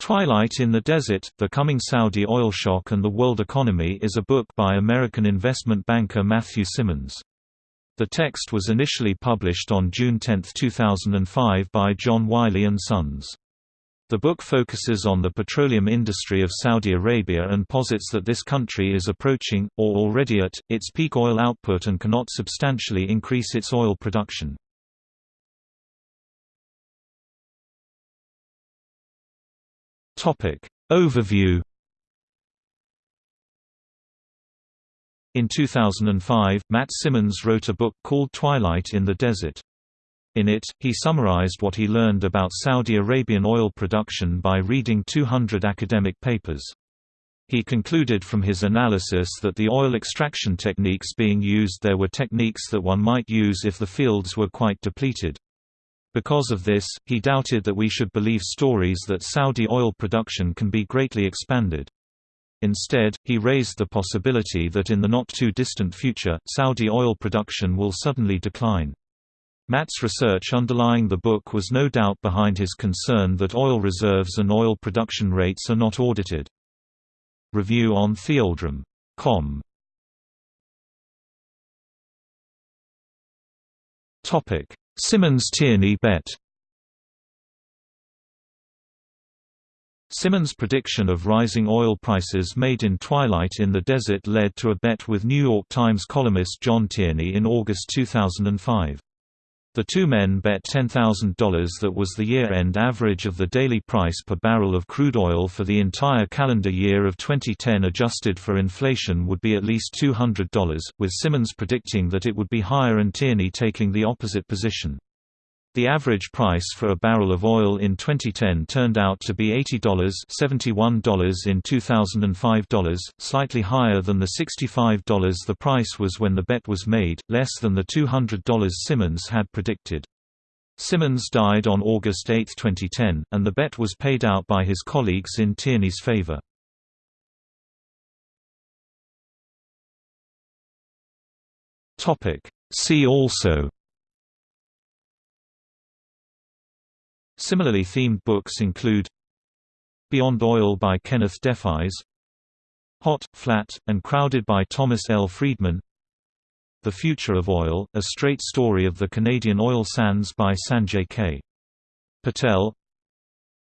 Twilight in the Desert, The Coming Saudi Oil Shock and the World Economy is a book by American investment banker Matthew Simmons. The text was initially published on June 10, 2005 by John Wiley & Sons. The book focuses on the petroleum industry of Saudi Arabia and posits that this country is approaching, or already at, its peak oil output and cannot substantially increase its oil production. Topic. Overview In 2005, Matt Simmons wrote a book called Twilight in the Desert. In it, he summarized what he learned about Saudi Arabian oil production by reading 200 academic papers. He concluded from his analysis that the oil extraction techniques being used there were techniques that one might use if the fields were quite depleted. Because of this, he doubted that we should believe stories that Saudi oil production can be greatly expanded. Instead, he raised the possibility that in the not-too-distant future, Saudi oil production will suddenly decline. Matt's research underlying the book was no doubt behind his concern that oil reserves and oil production rates are not audited. Review on TheOilDrum.com Simmons-Tierney bet Simmons' prediction of rising oil prices made in Twilight in the Desert led to a bet with New York Times columnist John Tierney in August 2005. The two men bet $10,000 that was the year-end average of the daily price per barrel of crude oil for the entire calendar year of 2010 adjusted for inflation would be at least $200, with Simmons predicting that it would be higher and Tierney taking the opposite position. The average price for a barrel of oil in 2010 turned out to be $80 $71 in 2005 slightly higher than the $65 the price was when the bet was made, less than the $200 Simmons had predicted. Simmons died on August 8, 2010, and the bet was paid out by his colleagues in Tierney's favor. See also Similarly themed books include Beyond Oil by Kenneth Deffeyes Hot, Flat, and Crowded by Thomas L. Friedman The Future of Oil, a straight story of the Canadian oil sands by Sanjay K. Patel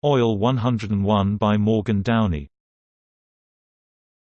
Oil 101 by Morgan Downey